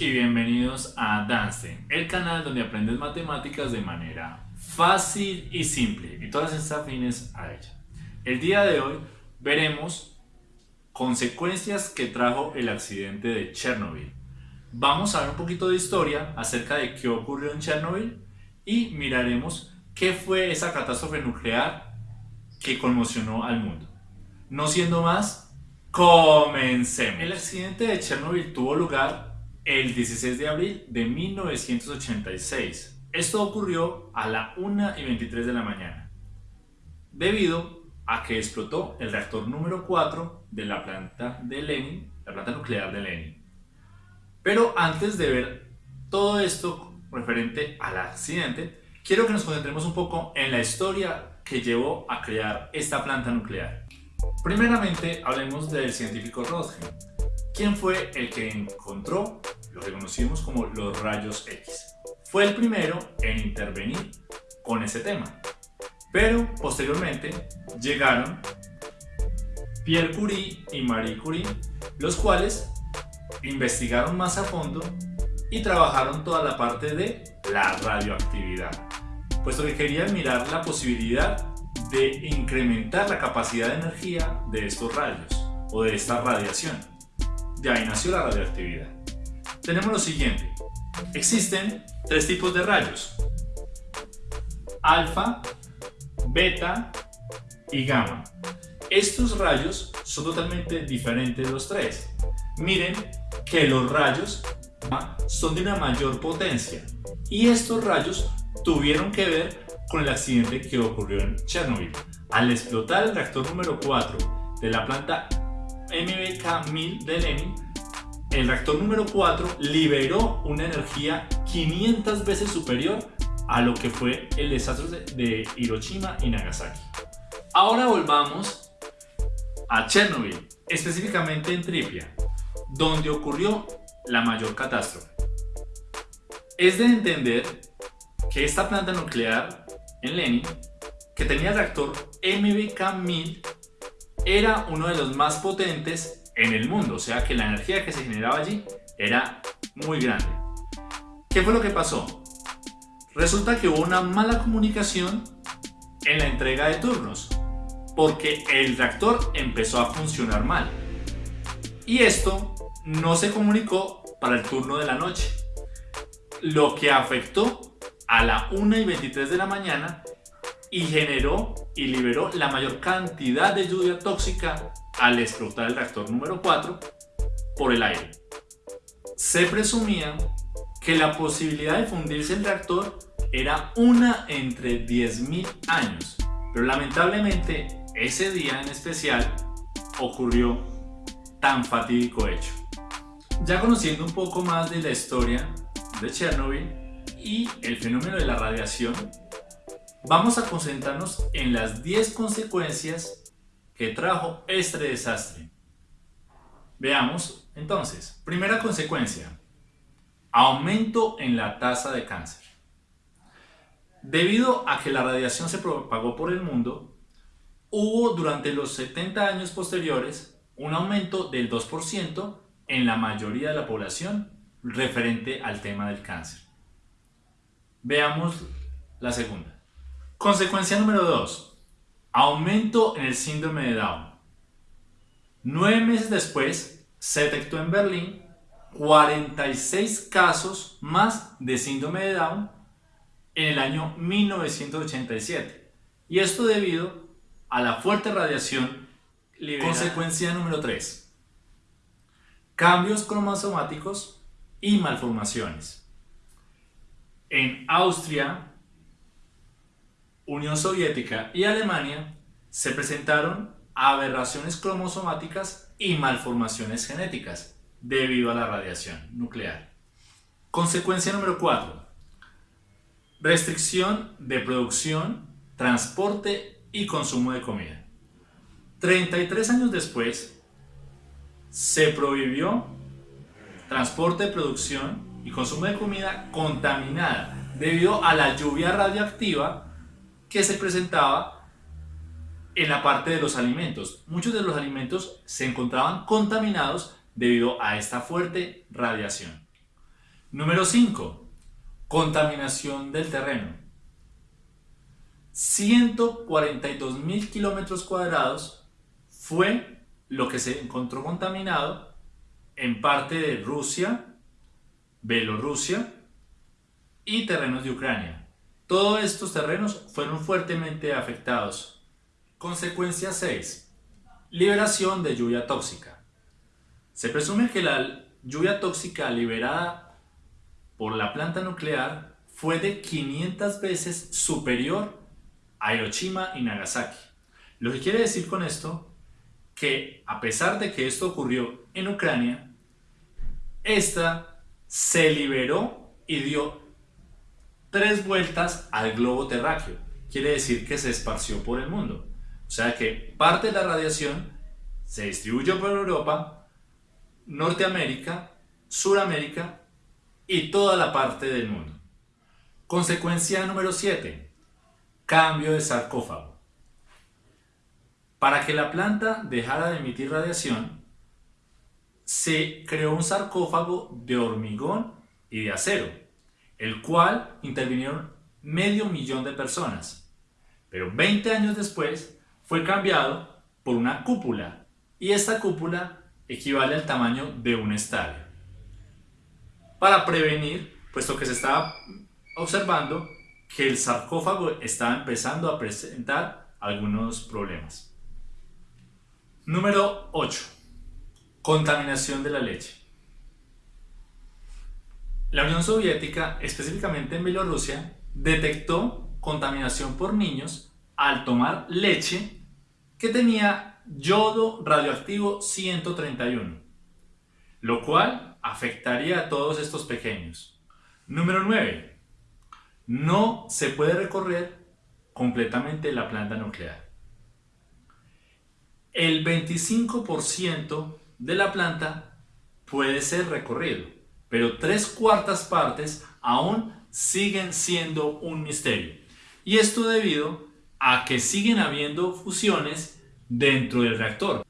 y bienvenidos a Danstein, el canal donde aprendes matemáticas de manera fácil y simple y todas estas afines a ella. El día de hoy veremos consecuencias que trajo el accidente de Chernobyl. Vamos a ver un poquito de historia acerca de qué ocurrió en Chernobyl y miraremos qué fue esa catástrofe nuclear que conmocionó al mundo. No siendo más, Comencemos. El accidente de Chernobyl tuvo lugar el 16 de abril de 1986. Esto ocurrió a la 1 y 23 de la mañana, debido a que explotó el reactor número 4 de la planta de Lenin, la planta nuclear de Lenin. Pero antes de ver todo esto referente al accidente, quiero que nos concentremos un poco en la historia que llevó a crear esta planta nuclear. Primeramente, hablemos del científico Röntgen, quien fue el que encontró lo que conocimos como los rayos X. Fue el primero en intervenir con ese tema. Pero posteriormente llegaron Pierre Curie y Marie Curie, los cuales investigaron más a fondo y trabajaron toda la parte de la radioactividad, puesto que querían mirar la posibilidad de incrementar la capacidad de energía de estos rayos o de esta radiación. De ahí nació la radioactividad. Tenemos lo siguiente. Existen tres tipos de rayos. Alfa, beta y gamma. Estos rayos son totalmente diferentes los tres. Miren que los rayos son de una mayor potencia y estos rayos tuvieron que ver con el accidente que ocurrió en Chernobyl. Al explotar el reactor número 4 de la planta MBK-1000 de Lenin, el reactor número 4 liberó una energía 500 veces superior a lo que fue el desastre de Hiroshima y Nagasaki. Ahora volvamos a Chernobyl, específicamente en Tripia, donde ocurrió la mayor catástrofe. Es de entender que esta planta nuclear en Lenin, que tenía reactor MBK-1000, era uno de los más potentes en el mundo, o sea que la energía que se generaba allí era muy grande. ¿Qué fue lo que pasó? Resulta que hubo una mala comunicación en la entrega de turnos, porque el reactor empezó a funcionar mal. Y esto no se comunicó para el turno de la noche, lo que afectó a la 1 y 23 de la mañana y generó y liberó la mayor cantidad de lluvia tóxica al explotar el reactor número 4 por el aire. Se presumía que la posibilidad de fundirse el reactor era una entre 10.000 años, pero lamentablemente ese día en especial ocurrió tan fatídico hecho. Ya conociendo un poco más de la historia de Chernobyl, y el fenómeno de la radiación, vamos a concentrarnos en las 10 consecuencias que trajo este desastre. Veamos entonces, primera consecuencia, aumento en la tasa de cáncer. Debido a que la radiación se propagó por el mundo, hubo durante los 70 años posteriores un aumento del 2% en la mayoría de la población referente al tema del cáncer. Veamos la segunda. Consecuencia número 2. Aumento en el síndrome de Down. Nueve meses después, se detectó en Berlín 46 casos más de síndrome de Down en el año 1987. Y esto debido a la fuerte radiación. Consecuencia número 3. Cambios cromosomáticos y malformaciones. En Austria, Unión Soviética y Alemania se presentaron aberraciones cromosomáticas y malformaciones genéticas debido a la radiación nuclear. Consecuencia número 4. Restricción de producción, transporte y consumo de comida. 33 años después, se prohibió transporte, producción consumo de comida contaminada debido a la lluvia radioactiva que se presentaba en la parte de los alimentos. Muchos de los alimentos se encontraban contaminados debido a esta fuerte radiación. Número 5. Contaminación del terreno. 142 mil kilómetros cuadrados fue lo que se encontró contaminado en parte de Rusia, Bielorrusia y terrenos de Ucrania. Todos estos terrenos fueron fuertemente afectados. Consecuencia 6. Liberación de lluvia tóxica. Se presume que la lluvia tóxica liberada por la planta nuclear fue de 500 veces superior a Hiroshima y Nagasaki. Lo que quiere decir con esto que a pesar de que esto ocurrió en Ucrania, esta se liberó y dio tres vueltas al globo terráqueo. Quiere decir que se esparció por el mundo. O sea que parte de la radiación se distribuyó por Europa, Norteamérica, Suramérica y toda la parte del mundo. Consecuencia número 7. Cambio de sarcófago. Para que la planta dejara de emitir radiación, se creó un sarcófago de hormigón y de acero, el cual intervinieron medio millón de personas. Pero 20 años después fue cambiado por una cúpula y esta cúpula equivale al tamaño de un estadio. Para prevenir, puesto que se estaba observando que el sarcófago estaba empezando a presentar algunos problemas. Número 8. Contaminación de la leche. La Unión Soviética, específicamente en Bielorrusia, detectó contaminación por niños al tomar leche que tenía yodo radioactivo 131, lo cual afectaría a todos estos pequeños. Número 9. No se puede recorrer completamente la planta nuclear el 25% de la planta puede ser recorrido, pero tres cuartas partes aún siguen siendo un misterio. Y esto debido a que siguen habiendo fusiones dentro del reactor.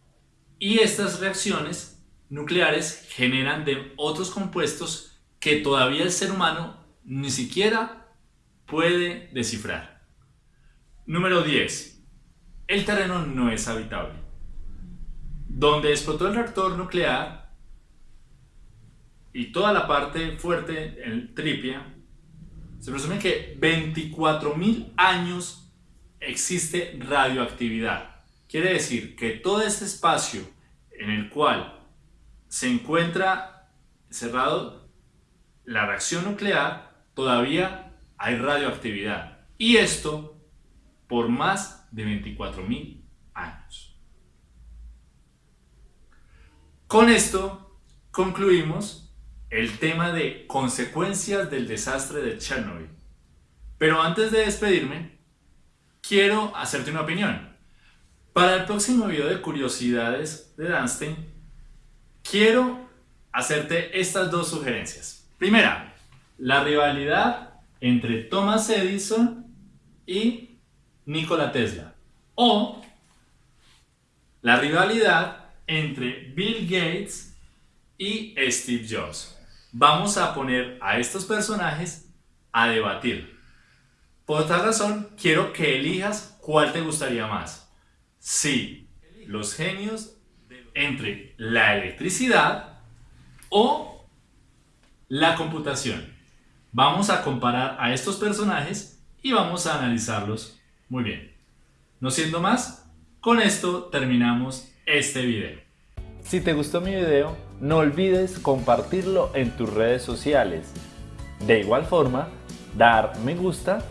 Y estas reacciones nucleares generan de otros compuestos que todavía el ser humano ni siquiera puede descifrar. Número 10. El terreno no es habitable donde explotó el reactor nuclear y toda la parte fuerte, el tripia, se presume que 24.000 años existe radioactividad. Quiere decir que todo este espacio en el cual se encuentra cerrado la reacción nuclear, todavía hay radioactividad. Y esto por más de 24.000 años. Con esto concluimos el tema de consecuencias del desastre de Chernobyl. Pero antes de despedirme, quiero hacerte una opinión. Para el próximo video de curiosidades de Danstein, quiero hacerte estas dos sugerencias. Primera, la rivalidad entre Thomas Edison y Nikola Tesla. O la rivalidad entre Bill Gates y Steve Jobs. Vamos a poner a estos personajes a debatir. Por otra razón, quiero que elijas cuál te gustaría más. Si los genios entre la electricidad o la computación. Vamos a comparar a estos personajes y vamos a analizarlos muy bien. No siendo más, con esto terminamos este video. Si te gustó mi video, no olvides compartirlo en tus redes sociales. De igual forma, dar me gusta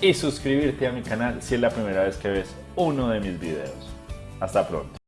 y suscribirte a mi canal si es la primera vez que ves uno de mis videos. Hasta pronto.